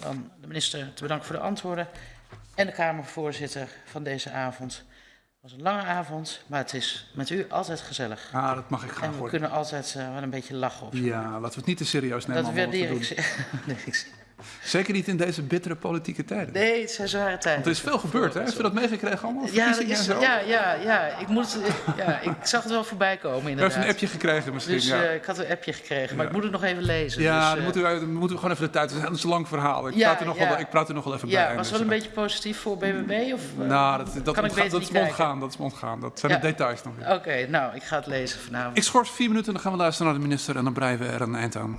dan de minister te bedanken voor de antwoorden en de Kamervoorzitter van deze avond. Het was een lange avond, maar het is met u altijd gezellig. Ah, dat mag ik graag En we kunnen altijd eh, wel een beetje lachen op. Ja, laten we het niet te serieus nemen. Dat allemaal wat we waardeer ik. doen. ze- Nee, ik- Zeker niet in deze bittere politieke tijden. Nee, het zijn zware tijden. Want er is veel gebeurd, hè? Heb je dat meegekregen allemaal? Ja, is, ja, ja, ja, ik moet, ja, ik zag het wel voorbij komen inderdaad. een appje gekregen misschien, Dus ja. eh, ik had een appje gekregen, maar Ja. ik moet het nog even lezen. ja, dus, dan eh, moeten we, dan moeten we gewoon even de tijd. Het is een lang verhaal. Ik, praat, er nog wel, ik praat er nog wel even bij. ja, was dus wel een dan- beetje positief voor BBB? Of, eh, Nou, dat, dat, dat is ontgaan. Dat is ontgaan. Dat zijn de details nog. Oké, nou, ik ga het lezen vanavond. Ik schors vier minuten en dan gaan we luisteren naar de minister en dan breien we er een eind aan.